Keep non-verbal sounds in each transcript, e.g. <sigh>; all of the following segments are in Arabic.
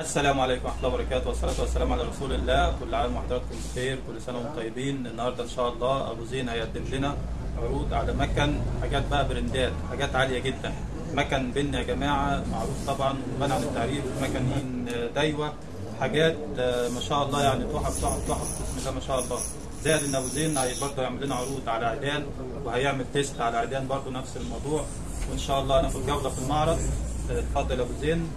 السلام عليكم ورحمة الله وبركاته والصلاة والسلام على رسول الله. كل عام وحضراتكم بخير كل سنة وأنتم طيبين. النهاردة إن شاء الله أبو زين هيقدم لنا عروض على مكن حاجات بقى برندات حاجات عالية جدا. مكن بن يا جماعة معروف طبعا ومنع عن التعريف مكنين دايوة حاجات آه، ما شاء الله يعني تحف تحف تحف. بسم الله ما شاء الله. زائد إن أبو زين برضه هيعمل لنا عروض على عيدان وهيعمل تيست على عيدان برضه نفس الموضوع. وإن شاء الله هناخد جولة في المعرض. آه، اتفضل يا أبو زين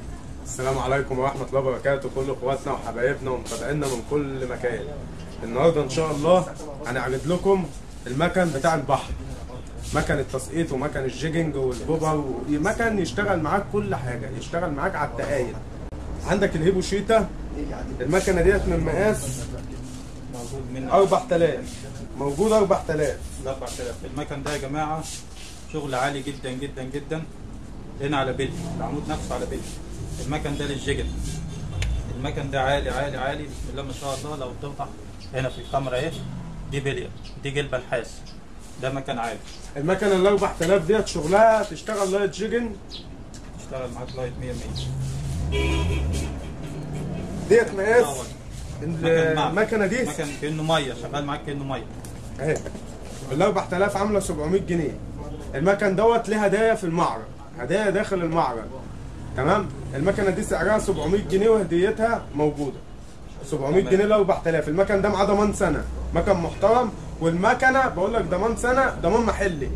السلام عليكم ورحمة الله وبركاته. كل اخواتنا وحبايبنا ومتابعينا من كل مكان. النهارده إن شاء الله هنعرض لكم المكن بتاع البحر. مكن التسقيط ومكن الجيجنج والبوبر مكن يشتغل معاك كل حاجة يشتغل معاك على التقايل عندك الهيبو شيتا. المكنة ديت من مقاس موجود منه 4000 موجود 4000 ال 4000 المكن ده يا جماعة شغل عالي جدا جدا جدا. هنا على بيلي العمود نفسه على بيلي المكن ده للجيجن المكن ده عالي عالي عالي. بسم الله ما شاء الله. لو توضح هنا في الكاميرا اهي دي بليه دي جلبة نحاس. ده مكن عالي. المكنة ال 4000 ديت شغلها تشتغل لايت جيجن؟ اشتغل معاك لايت 100 100 ديت مقاس. المكنة دي؟ مكن كأنه مية. شغال معاك كأنه مية. أهي. ال 4000 عاملة 700 جنيه. المكن دوت ليه هدايا في المعرض. هدايا داخل المعرض. تمام؟ المكنة دي سعرها 700 جنيه وهديتها موجودة. 700 تمام. جنيه ل 4000 المكن ده معاه ضمان سنة. مكن محترم. والمكنة بقول لك ضمان سنة ضمان محلي.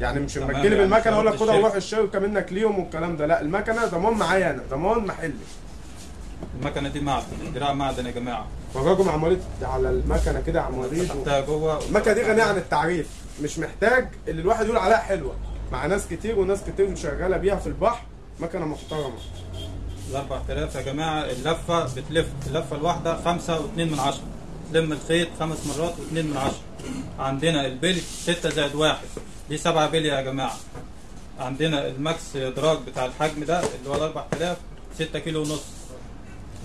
يعني مش لما تجيلي يعني بالمكنه أقول لك خدها وروح الشركة. الشركة منك ليهم والكلام ده. لا المكنة ضمان معايا أنا ضمان محلي. المكنة دي معدن دراع معدن يا جماعة. فرجوا عمالين على المكنة كده عمالين تحتها جوه. المكنة دي غنية عن التعريف. مش محتاج اللي الواحد يقول عليها حلوة. مع ناس كتير وناس كتير شغاله بيها في البحر. مكنة محترمة. ال 4000 يا جماعة. اللفة بتلف اللفة الواحدة 5 و2 من 10 تلم الخيط خمس مرات و2 من 10 عندنا البلي 6 زائد 1 دي 7 بلي يا جماعة. عندنا ال max drag بتاع الحجم ده اللي هو ال 4000 6 كيلو ونص.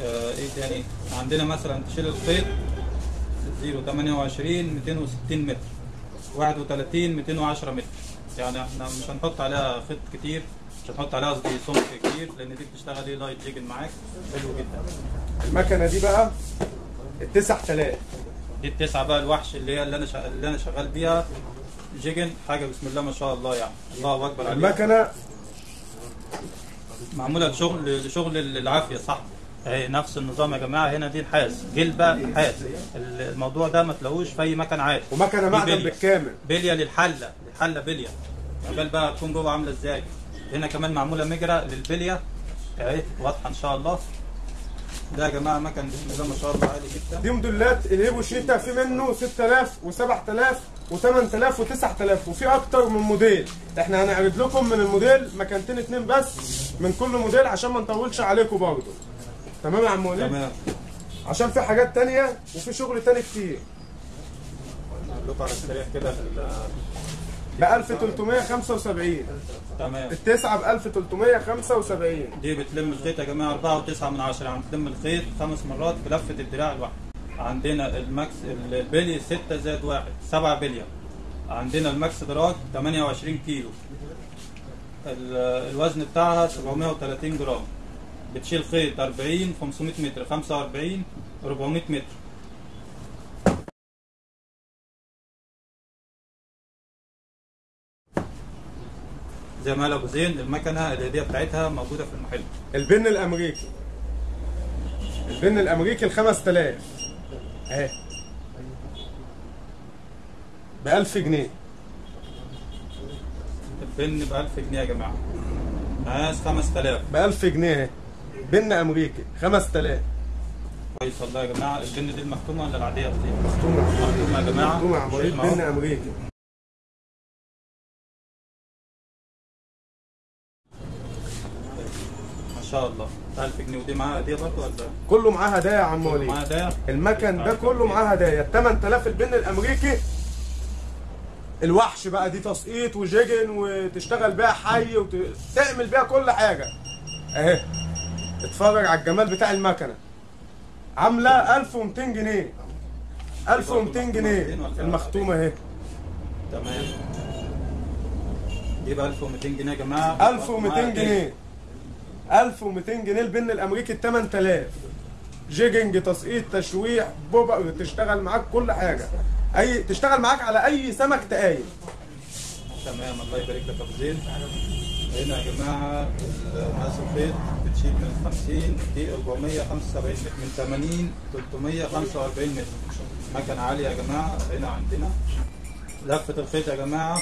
آه إيه تاني؟ عندنا مثلا تشيل الخيط 0 28 260 متر. 31 210 متر. يعني إحنا مش هنحط عليها خيط كتير. مش هنحط عليها قصدي سمك كتير لأن دي بتشتغل إيه؟ light jigging معاك. حلو جدا. المكنة دي بقى ال 9000 دي التسعة بقى الوحش اللي هي اللي أنا شغال اللي أنا شغال بيها. jigging حاجة بسم الله ما شاء الله يعني. الله أكبر عليك المكنة معمولة لشغل لشغل العافية صح؟ أهي نفس النظام يا جماعة. هنا دي نحاس جلبه نحاس الموضوع ده ما تلاقوش في أي مكان عادي. ومكنة معدن. بالكامل. بلية للحلة الحله بلية. عقبال بقى تكون جوه عاملة إزاي؟ هنا كمان معمولة مجرى للبلية. اهي واضحة إن شاء الله. ده يا جماعة مكن الله ما شاء الله عالي جدا. دي موديلات الهيبو شيتا في منه 6000 و7000 و8000 و9000 وفي أكتر من موديل. إحنا هنعرض لكم من الموديل مكانتين اتنين بس من كل موديل عشان ما نطولش عليكم برضه. تمام يا عم وليد؟ تمام. عشان في حاجات تانية وفي شغل تاني كتير. لكم على السريع كده. في ب 1375 تمام. التسعة ب 1375 دي بتلم الخيط يا جماعة. 4 و9 من 10 يعني بتلم الخيط خمس مرات بلفة الدراع الواحد. عندنا الماكس البلي 6 زائد 1 7 بليه عندنا ال max drag 28 كيلو. ال- الوزن بتاعها 730 جرام. بتشيل خيط 40 500 متر 45 400 متر. زي ما قال أبو زين المكنة الهدية بتاعتها موجودة في المحل. البن الأمريكي. البن الأمريكي ال 5000 أهي. ب 1000 جنيه. البن ب 1000 جنيه يا جماعة. مقاس 5000 ب 1000 جنيه بن أمريكي 5000 كويس والله يا جماعة. البن دي المختومة ولا العادية؟ دي؟ مختومة. مختومة يا جماعة. مختومة شايف بن. أمريكي. شاء الله. 1000 جنيه ودي معاها هدية برضه ولا؟ كله معاه هدايا يا عم وليد. معاها هدايا؟ المكن ده كله معاه هدايا. ال 8000 البن الأمريكي. الوحش بقى دي تسقيط وجيجن وتشتغل بيها حي وتعمل بيها كل حاجة. اهي. اتفرج على الجمال بتاع المكنة. عاملة 1200 جنيه. 1200 جنيه. المختومة اهي. تمام. دي ب 1200 جنيه يا جماعة. 1200 جنيه. 1200 جنيه البن الأمريكي ال 8000 جيجنج تسقيط تشويح بوبا تشتغل معاك كل حاجة. أي تشتغل معاك على أي سمك تقايل. تمام الله يبارك لك أبو هنا يا جماعة الفيض بتشيل من 50 دي 475 من 80 345 متر. مكنه عاليه يا جماعة هنا عندنا. لفة الخيط يا جماعة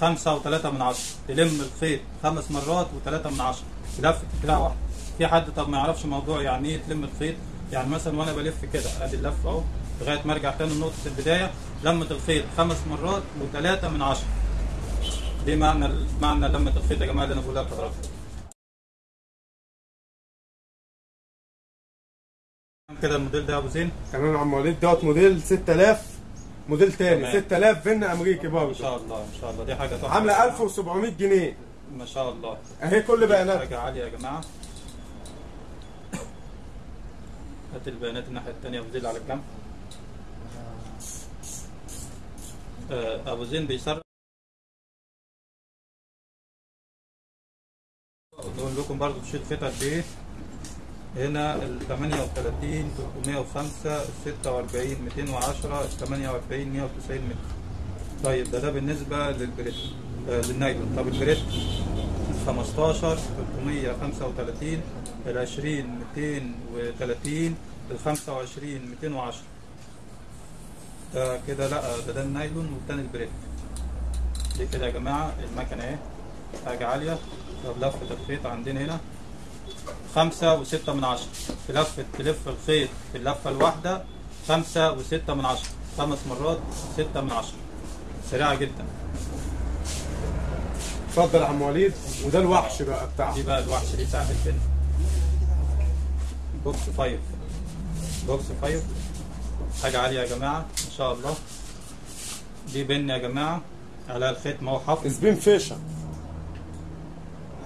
5 و3 من 10 تلم الخيط خمس مرات و3 من 10 لفه لا في حد طب ما يعرفش موضوع يعني إيه تلم الخيط؟ يعني مثلا وأنا بلف كده أدي اللفه أهو لغاية ما أرجع تاني لنقطة البداية. لمة الخيط خمس مرات وثلاثه من عشرة. دي معنى معنى لمة الخيط يا جماعة اللي أنا بقولها لحضراتكم. كده الموديل ده يا أبو زين؟ تمام يا عم وليد. دوت موديل 6000 موديل تاني. 6000 فن أمريكي برضه. إن شاء الله إن شاء الله. دي حاجة عاملة 1700 جنيه. ما شاء الله. أهي كل بيانات. حاجة عالية يا جماعة. هات البيانات الناحية التانية. أبو زين على الجنب آه، أبو زين بيسرع نقول لكم برضه بشيل خيط قد إيه. هنا ال 38 305 ال 46 210 ال 48 190 متر. طيب ده ده بالنسبة لل braid آه للنايلون. طب ال braid 15 335 ال 20 230 ال 25 210 ده كده لا ده ده النايلون والتاني ال braid دي كده يا جماعة المكنة اهي. حاجة عالية. طب لفة الخيط عندنا هنا. خمسة وستة من عشرة. في لفة تلف الخيط في اللفة الواحدة خمسة وستة من عشرة. خمس مرات ستة من عشرة. سريعة جدا. اتفضل يا عم وليد. وده الوحش بقى بتاعه. دي بقى الوحش دي ساعة الفيلم. بوكس فايف. بوكس فايف. حاجة عالية يا جماعة ما شاء الله. دي Penn يا جماعة. على الخيط ما هو حفظ Spinfisher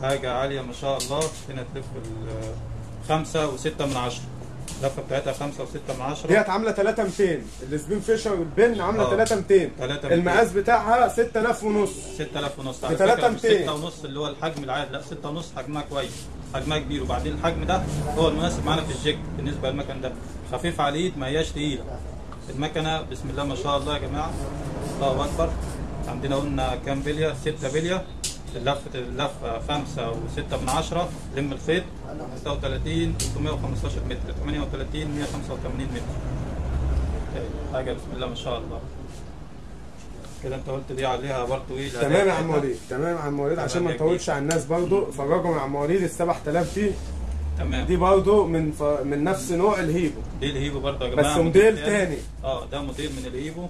حاجة عالية ما شاء الله. هنا تلف خمسة وستة من عشرة. اللفة بتاعتها خمسة وستة من عشرة. ديت عاملة 3200 ال Spinfisher ال Penn عاملة آه. 3200 3200. المقاس بتاعها 6000 ونص. 6000 ونص. على فكرة مش 3200. 6 ونص اللي هو الحجم العادي. لا 6 ونص حجمها كويس. حجمها كبير. وبعدين الحجم ده هو المناسب معانا في ال jig بالنسبة للمكن ده. خفيف على الإيد ما هياش تقيلة. المكنة بسم الله ما شاء الله يا جماعة. الله أكبر. عندنا قلنا كام بلية؟ 6 بلية. اللفة اللفة 5 و6 من 10 لم الخيط 36 315 متر 38 185 متر. حاجة بسم الله ما شاء الله. كده انت قلت دي عليها برضه إيه؟ تمام يا عم وليد تمام يا عم وليد عشان ما نطولش على الناس برضو فرجوا يا عم وليد ال 7000 دي. تمام. دي برضو من ف... من نفس نوع الهيبو. دي الهيبو برضه يا بس جماعة موديل تاني. آه ده موديل من الهيبو.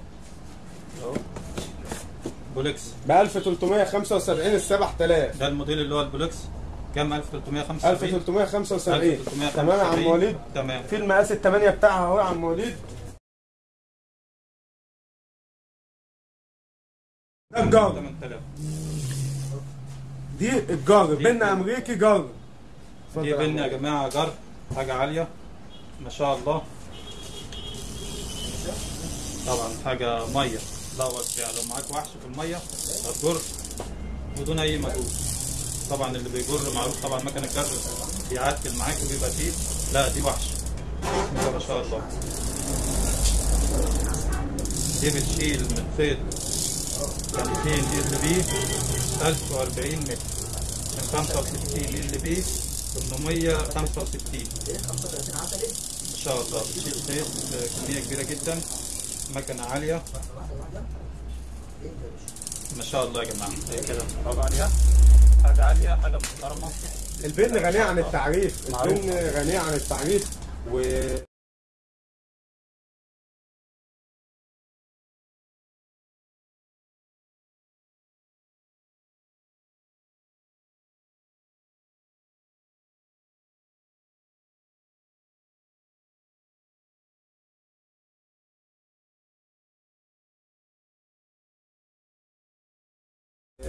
اهو. بولكس ب 1375 ال 7000 ده الموديل اللي هو البولكس كام؟ 1375 1375 1375. تمام يا عم وليد. تمام. في المقاس الثمانية بتاعها اهو يا عم وليد. ده الجار 8000 دي الجار بن أمريكي جار دي بن يا. جماعة جر. حاجة عالية. ما شاء الله. طبعا حاجة مية. لا وسع لو معاك وحش في المية؟ هتجر بدون أي مجهود طبعا اللي بيجر معروف طبعا مكان الجر بيعتل معاك وبيبقى تقيل لا دي وحش. ما شاء الله دي بتشيل من خيط 50 ال بي 1040 متر. من 65 ال بي 865 ما شاء الله. بتشيل خيط كمية كبيرة جدا. مكنة عالية. ما شاء الله يا جماعة. هي كده. اتفرجوا عليها حاجة عالية حاجة محترمة. البن غنية عن التعريف. البن غنية عن التعريف. و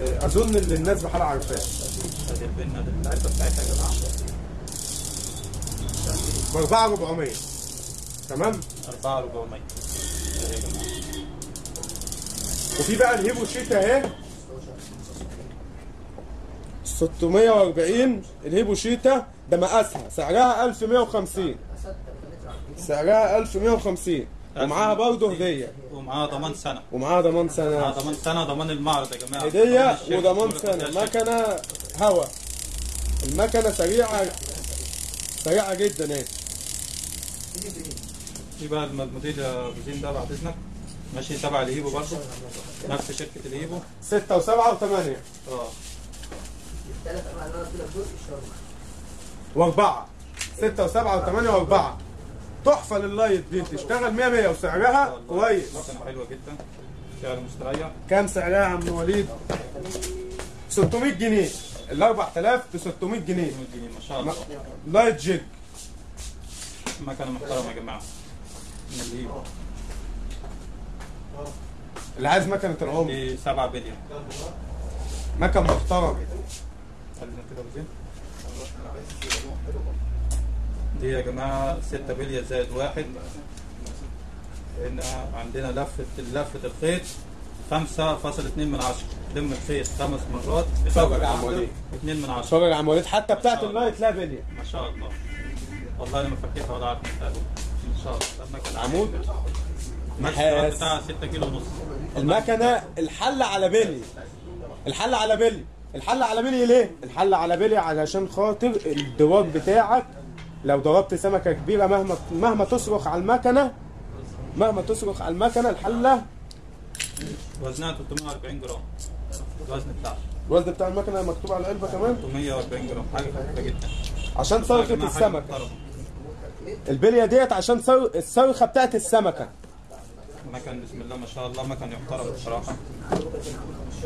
أظن إن الناس بحالها عارفاه. ب 4400 تمام؟ 4400 ادي يا جماعة وفي بقى الهيبو شيتا اهي 640 الهيبو شيتا ده مقاسها. سعرها 1150 سعرها 1150 ومعاها برضه هدية. ومعاها ضمان سنة. ومعاها ضمان معاها سنه ضمان سنة ضمان المعرض يا جماعة. هدية وضمان سنة. مكنة هوا. المكنة سريعة سريعة جدا اهي في بقى الم- الموديل يا أبو زين ده بعد إذنك. ماشي تبع الهيبو برضه. نفس شركة الهيبو 6 و7 و8 آه. ثلاث انواع اللي أنا قلت لك دول معايا وأربعة. 6 و7 و8 وأربعة. تحفة لل light دي. تشتغل 100 100 وسعرها كويس. حلوة جدا. سعر مستريح. كام سعرها يا عم وليد؟ 600 جنيه. ال 4000 ب 600 جنيه. 200 جنيه ما شاء الله. light jig مكنة محترمة يا جماعة. اللي عايز مكنة العمر. دي 7 بلي. مكن محترم خلينا كده ابو زين دي يا جماعة 6 بلية زائد واحد. هنا عندنا لفه لفة الخيط 5.2 من 10 لم الخيط خمس مرات. اتفرج عم وليد 2 من 10 اتفرج وليد حتى بتاعت ال light لا بلية. ما شاء الله. والله أنا ما فكيتها ولا عارف إن شاء الله. عمود؟ نحاس بتاعها 6 كيلو ونص. المكنة الحل على بلي. الحل على بلي. الحل على بلي ليه؟ الحل على بلي علشان خاطر ال drag بتاعك لو ضربت سمكة كبيرة مهما مهما تصرخ على المكنه مهما تصرخ على المكنة الحلة وزنها 340 جرام. الوزن بتاعها. الوزن بتاع المكنة مكتوب على العلبة كمان؟ 340 جرام حاجة خفيفه جدا. عشان حاجة السمكة. محترمة. البلية ديت عشان صر... الصرخه بتاعت السمكة. مكن بسم الله ما شاء الله مكن يحترم بصراحة.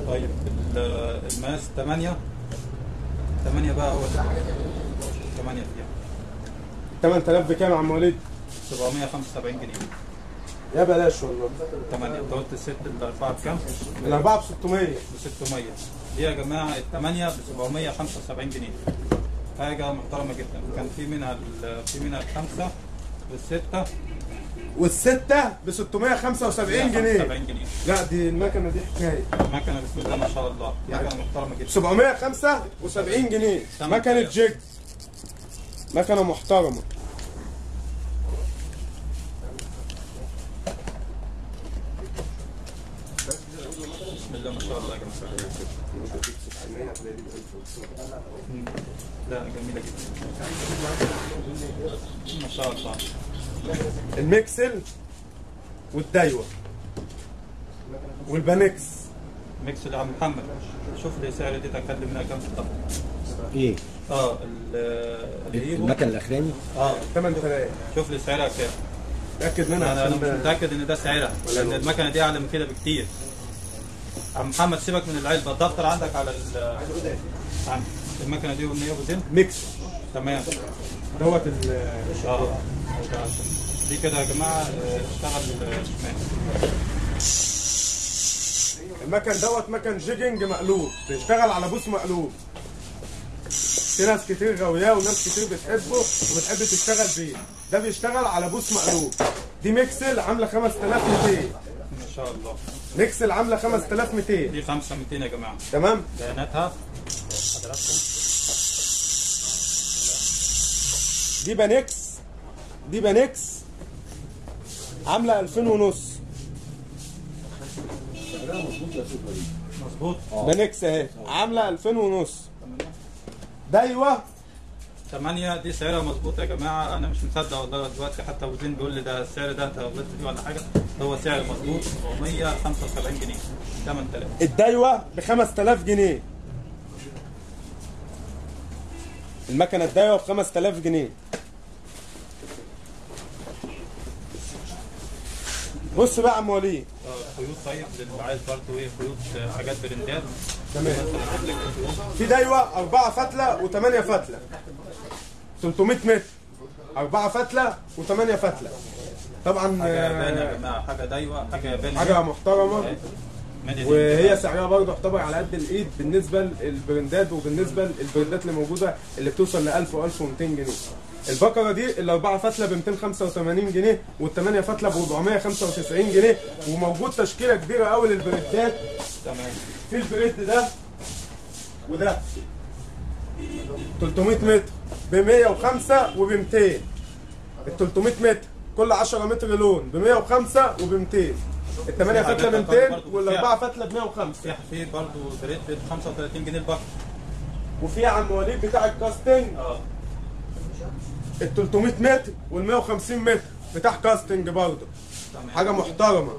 طيب ال- الماس 8 8 بقى هو. 8 فيها. 8000 بكام يا عم وليد؟ 775 جنيه. يا بلاش والله. 8 انت قلت الست الاربعه بكام؟ الأربعة ب 600 ب 600 دي يا جماعة الثمانيه ب 775 جنيه. حاجة محترمة جدا. كان في منها ال- في منها الخمسة والستة. والستة ب 675 جنيه. 75 جنيه. لا دي المكنة دي حكاية. مكنه بسم الله ما شاء الله. مكنة محترمة جدا. 775 جنيه. مكنة جيج مكنة محترمة بسم الله ما شاء الله يا جماعة مم. لا جميله جدا ما شاء الله الميكسل والدايوة والبانكس. ميكس اللي عم محمد. شوف لي سعر دي تكلم منها كام في الضغط إيه؟ آه المكن الأخراني؟ آه. 8000 شوف لي سعرها كام. تأكد منها أنا أنا مش متأكد إن ده سعرها لأن المكنة دي أعلى من كده بكتير. عم محمد سيبك من العلبة. الدفتر عندك على ال المكنه دي والنيه ابو زين ميكس. تمام. دوت ال آه. دي كده يا جماعة آه، اشتغل آه، شمال المكن دوت مكن jigging مقلوب. بيشتغل على بوص مقلوب. في ناس كتير غاوياه وناس كتير بتحبه وبتحب تشتغل بيه. ده بيشتغل على بوص مقلوب. دي ميكسل عاملة 5200 ما شاء الله. ميكسل عاملة 5200 دي 5 200 يا جماعة. تمام؟ بياناتها؟ حضراتكم دي بانكس دي بانكس عاملة 2000 ونص. مظبوط. بانكس اهي. عاملة 2000 ونص. دايوه 8 دي سعرها مظبوط يا جماعة. أنا مش مصدق والله دلوقتي. حتى أبو زين بيقول لي ده السعر ده أنت غلطت فيه ولا حاجة. هو سعر مظبوط. 475 جنيه. 8000 الدايوة ب 5000 جنيه. المكنة الدايوه ب 5000 جنيه. بص بقى يا عم وليد. آه، خيوط طيب للي عايز برضه إيه خيوط آه، حاجات برندات. تمام. في دايوه 4 فتلة و8 فتلة. 300 متر. 4 فتلة و8 فتلة. طبعا حاجة ياباني يا جماعة حاجة دايوه حاجة ياباني حاجة محترمة. وهي سعرها برضه يعتبر على قد الإيد بالنسبة للبراندات وبالنسبة للبراندات اللي موجودة اللي بتوصل ل 1000 و 1200 جنيه. البقرة دي الأربعة فتلة ب 285 جنيه والثمانيه فتلة ب 495 جنيه وموجود تشكيلة كبيرة قوي للبريدات تمام. في البريد ده وده. 300 متر ب 105 وب 200 ال 300 متر كل 10 متر لون ب 105 وب 200 الثمانية فتلة ب 200 والأربعة فتلة ب 105 في حفير برضه بريد ب 35 جنيه البحر. وفي عم وليد بتاع الكاستنج. آه. ال 300 متر وال 150 متر بتاع كاستنج برضه حاجة محترمة.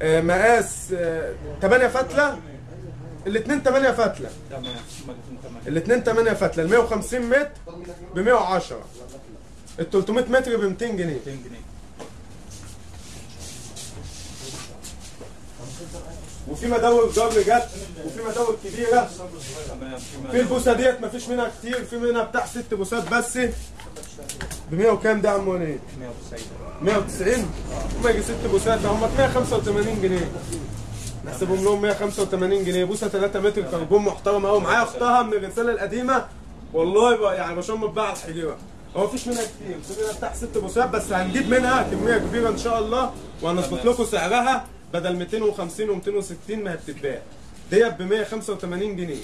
آه، مقاس 8 فتلة؟ الاثنين 8 فتلة. تمام. الاثنين 8 فتلة. ال 150 متر ب 110 ال 300 متر ب 200 جنيه. 200 جنيه. وفي مداول جر جت وفي مداول تمام في البوسة ديت مفيش منها كتير في منها بتاع ست بوسات بس. ب 100 وكام ده يا عم وليد؟ 190 190 وما يجي ست بوسات ده هم 185 جنيه. نحسبهم لهم 185 جنيه. بوسة 3 متر كربون محترم قوي معايا أختها من الرسالة القديمة. والله يعني بشم على الحجيره هو مفيش منها كتير. في منها بتاع ست بوسات بس هنجيب منها كمية كبيرة إن شاء الله وهنظبط لكم سعرها. بدل 250 و260 ما بتتباع. ديت ب 185 جنيه.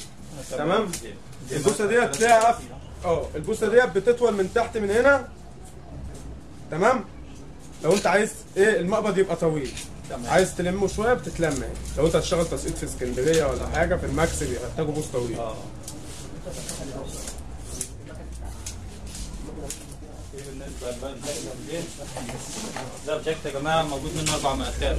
تمام؟ البوسة ديت تلاقيها قفل آه البوسة ديت بتطول من تحت من هنا. تمام؟ لو انت عايز إيه المقبض يبقى طويل. تمام. عايز تلمه شوية بتتلم اهي لو انت هتشتغل تسقيط في اسكندرية ولا حاجة في المكس بيحتاجوا بوص طويل. آه. ده الجاكيت يا جماعة موجود منه أربع مقاسات.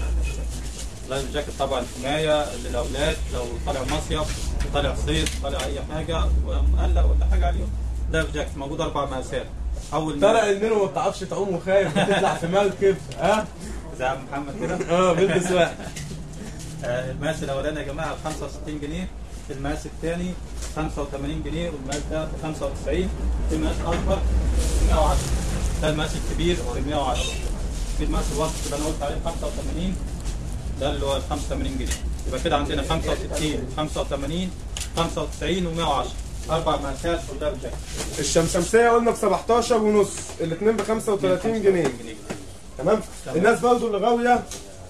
life jacket طبعا حماية للأولاد لو طالع مصيف طالع صيف طالع أي حاجة مقلق ولا حاجة عليهم لايف جاكيت موجود أربع مقاسات. أول طلع النينو ما بتعرفش تعوم وخايف بتطلع في مركب ها؟ زي عم محمد كده؟ <laughs> آه بيلبس واحد. <laughs> آه، المقاس الأولاني يا جماعة ب 65 جنيه المقاس الثاني 85 جنيه والمقاس ده ب 95 في مقاس أكبر ب 110 ده المقاس الكبير ب 110 في المقاس الوسط اللي أنا قلت عليه 85 ده اللي هو ب 85 جنيه. يبقى كده عندنا 65 85 95 و110 أربع مقاسات كلها بجاكيت الشمسمسية قلنا ب 17 ونص الاثنين ب 35 جنيه. تمام. الناس برضو اللي غاوية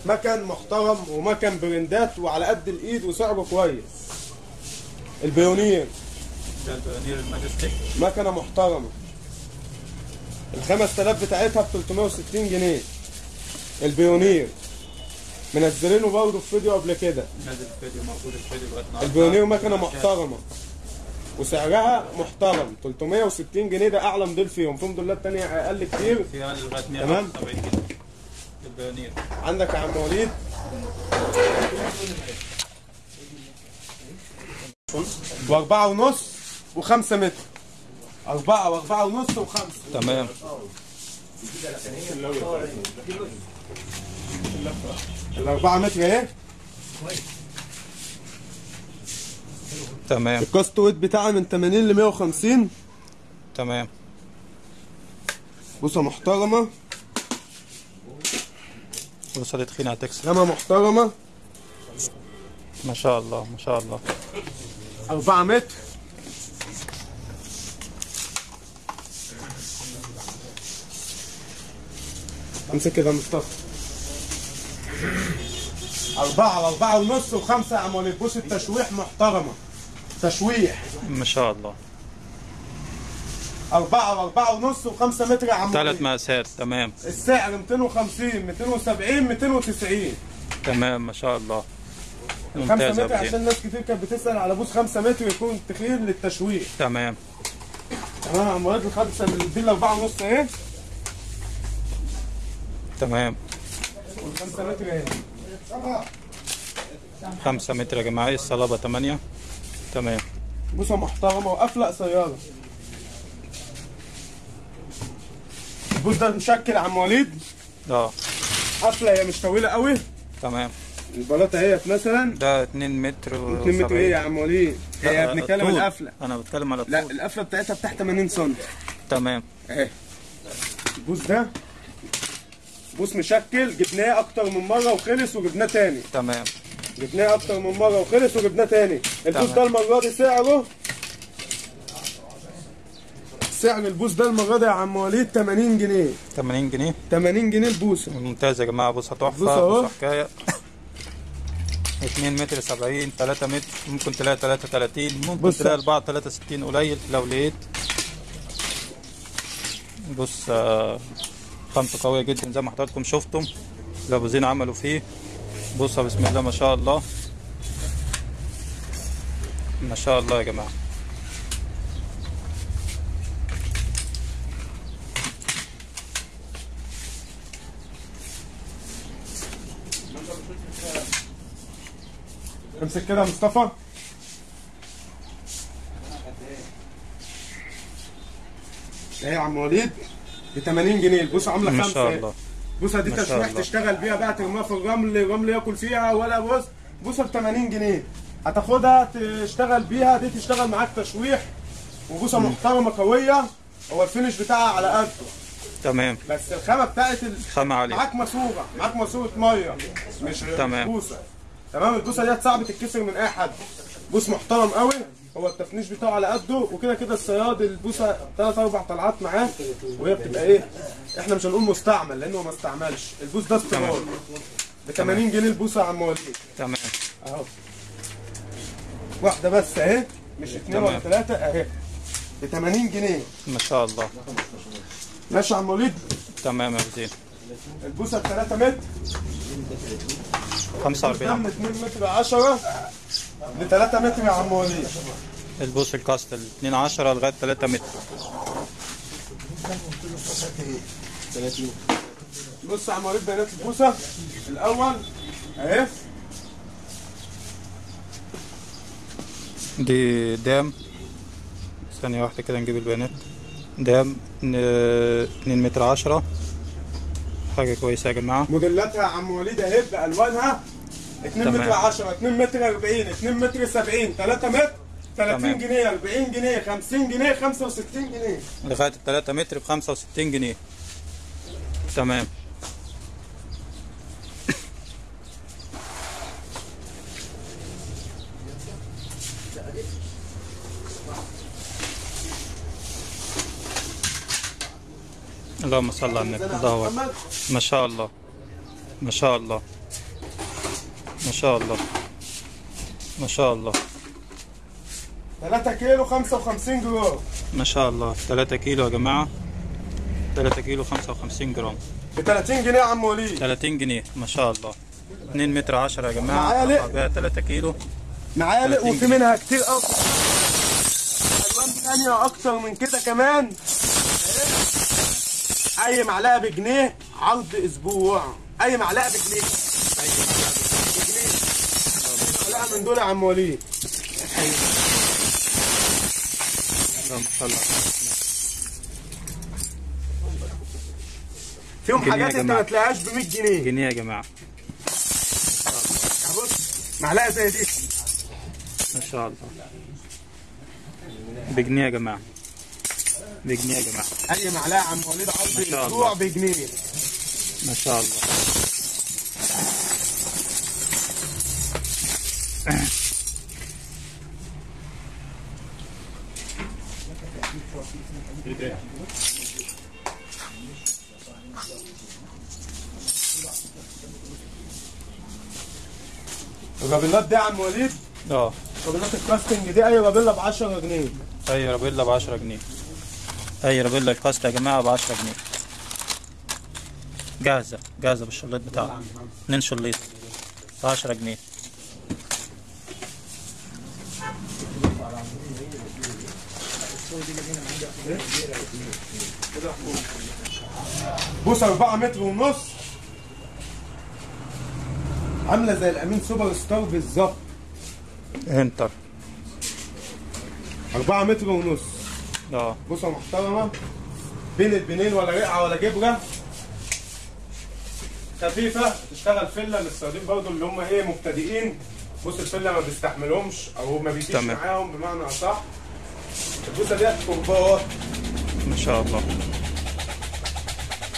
مكن محترم ومكن برندات وعلى قد الإيد وسعره كويس. البيونير. ده البيونير الماجستيك مكنة محترمة. ال 5000 بتاعتها ب 360 جنيه. البيونير. منزلينه برضه في فيديو قبل كده. نازل الفيديو موجود الفيديو النهارده. البيونير مكنة محترمة. وسعرها محترم. 360 جنيه ده أعلى موديل فيهم. في موديلات تانية أقل كتير. فيها لغاية تمام. 170 جنيه. البيونير. عندك يا عم وليد؟ وأربعة ونص وخمسة متر. أربعة وأربعة ونص وخمسة. تمام. الأربعة متر أهي تمام. الكاست ويت بتاعها من 80 ل 150 تمام. بصة محترمة. وصلت تخينة هتكسر خامة محترمة. ما شاء الله ما شاء الله. أربعة متر. امسك كده مصطفى. أربعة وأربعة ونص وخمسة يا عم وليد بص التشويح محترمة. تشويح. ما شاء الله. أربعة وأربعة ونص وخمسة متر يا عم ثلاث مقاسات تمام. السعر 250 270 290 تمام ما شاء الله. خمسة ممتاز يا متر أبو عشان. ناس كتير كانت بتسأل على بوس خمسة متر يكون تخين للتشويح. تمام. تمام يا عم وليد الخمسة دي الأربعة ونص أهي تمام. والخمسة متر أهي خمسة متر يا جماعة الصلابة؟ تمانية؟ تمام. بوسه محترمة وقفله قصيرة. البوس ده مشكل يا عم وليد. آه. قفله هي مش طويلة قوي. تمام. البلاطة اهيت مثلا ده 2 متر و 2 متر إيه يا عم وليد؟ هي لا، بنتكلم الطول. القفله أنا بتكلم على لا الطول القفله بتاعتها بتاع 80 سم تمام. اهي البوس ده بوس مشكل جبناه أكتر من مرة وخلص وجبناه تاني. تمام. جبناه أكتر من مرة وخلص وجبناه تاني. البوس. ده المرة دي سعره؟ سعر البوس ده المرة دي يا عم وليد 80 جنيه. 80 جنيه؟ 80 جنيه البوسه ممتاز يا بص تحفة أهو. بصها حكاية. 2 متر 70 3 متر ممكن تلاقي 33 ممكن. تلاقي البعض 63 قليل لو لقيت. بص آه، خامته قوية جدا زي ما حضراتكم شفتم. الابوزين عملوا فيه. بص بسم الله ما شاء الله. ما شاء الله يا جماعة. امسك كده يا مصطفى. إيه يا عم وليد؟ ب 80 جنيه. البوصه عاملة ما خمسة. شاء إيه؟ الله. بوصه دي ما شاء تشويح. تشتغل بيها بقى ترميها في الرمل الرمل ياكل فيها ولا بص بوصه ب 80 جنيه. هتاخدها تشتغل بيها دي تشتغل معاك تشويح وبوصه محترمة قوية. هو الفينش بتاعها على قده تمام. بس الخامة بتاعت ال... خامة عالية. معاك ماسوره معاك ماسوره مية مش تمام. بوصه تمام؟ البوصه ديت صعب تتكسر من أي حد. بوص محترم قوي. هو التفنيش بتاعه على قده وكده كده الصياد البوصه ثلاث أربع طلعات معاه وهي بتبقى إيه إحنا مش هنقول مستعمل لأنه ما استعملش. البوص ده استيراد ب 80 جنيه البوصه يا عم وليد تمام. أهو. واحدة بس أهي مش اثنين ولا. ثلاثة أهي. ب 80 جنيه. ما شاء الله. ماشي يا عم وليد تمام يا زين البوصه ب 3 متر 45 قدام 2 متر 10 ل 3 متر يا عم وليد. البوس الكاستل 2 10 لغاية 3 متر. بص يا عم وليد بيانات البوصه الأول اهي. دي دام. ثانية واحدة كده نجيب البيانات. دام 2 متر 10 حاجة كويسة يا جماعة. موديلاتها يا عم وليد اهي بألوانها. 2 تمام. متر 10 2 متر 40 2 متر 70 3 متر 30 تمام. جنيه 40 جنيه 50 جنيه 65 جنيه. لغاية 3 متر ب 65 جنيه. تمام. اللهم صل على النبي. الله ما شاء الله. ما شاء الله. ما شاء الله. ما شاء الله. 3 كيلو 55 جرام. ما شاء الله. 3 كيلو يا جماعة. 3 كيلو 55 جرام. ب 30 جنيه يا عم وليد. 30 جنيه. ما شاء الله. 2 متر 10 يا جماعة. معالق. أقطع بيها 3 كيلو. معالق 30 وفي. منها كتير أكتر ألوان ثانية أكتر من كده كمان. أي معلقة بجنيه عرض أسبوع. أي معلقة بجنيه بجنيه. من دول عم وليد. فيهم حاجات انت. ما تلاقيهاش ب 100 جنيه. جنيه يا جماعة. بص معلقة زي دي. ما شاء الله. بجنيه يا جماعة. بجنيه يا جماعة. أي معلقة يا عم وليد عرض ما شاء أسبوع الله. بجنيه. ما شاء الله. الرابيلات دي يا عم وليد؟ آه. رابيلات ال casting دي. اي رابيلا ب 10 جنيه. اي رابيلا ب 10 جنيه. اي رابيلا ال cast يا جماعة ب 10 جنيه. جاهزة جاهزة بالشليط بتاعها اتنين شليط ب 10 جنيه. بوصه 4 متر ونص. عاملة زي الأمين سوبر ستار بالظبط. انتر. 4 متر ونص. آه. بوصه محترمة بين البنين ولا رقعة ولا جبرة. خفيفة تشتغل فله للصيادين برضو اللي هم إيه مبتدئين. بص الفله ما بيستحملهمش أو ما بيجيش. معاهم بمعنى أصح. البوصه ديت كوباوات ما شاء الله.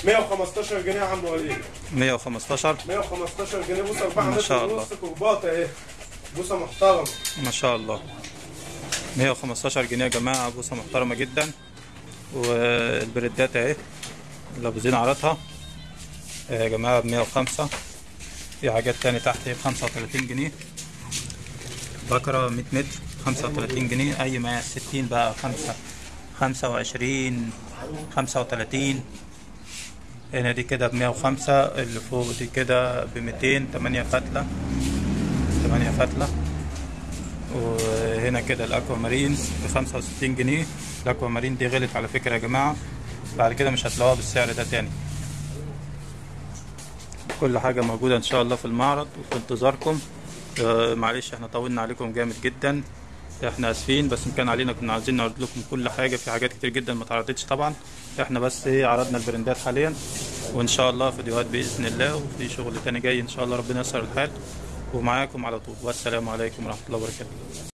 115 جنيه يا عم وليد. 115 115 جنيه. بوصه 4 ما شاء الله. ونص كوباط اهي بوصة محترمة. ما شاء الله. 115 جنيه يا جماعة بوصة محترمة جدا. والبريدات اهي اللي أبو زين عرضها. يا جماعة ب 105 في حاجات تاني تحت ب 35 جنيه. بكرة 100 متر 35 جنيه. أي مقاس 60 بقى 5 25 35 هنا دي كده ب 105 اللي فوق دي كده ب 200 8 فتلة. 8 فتلة. وهنا كده الاكوا مارين ب 65 جنيه. الاكوا مارين دي غلت على فكرة يا جماعة. بعد كده مش هتلاقوها بالسعر ده تاني. كل حاجة موجودة إن شاء الله في المعرض وفي انتظاركم. آه، معلش إحنا طولنا عليكم جامد جدا. إحنا آسفين بس إن كان علينا كنا عايزين نعرض لكم كل حاجة. في حاجات كتير جدا ما اتعرضتش طبعا. إحنا بس إيه عرضنا البرندات حاليا. وإن شاء الله فيديوهات بإذن الله وفي شغل تاني جاي إن شاء الله ربنا ييسر الحال. ومعاكم على طول. والسلام عليكم ورحمة الله وبركاته.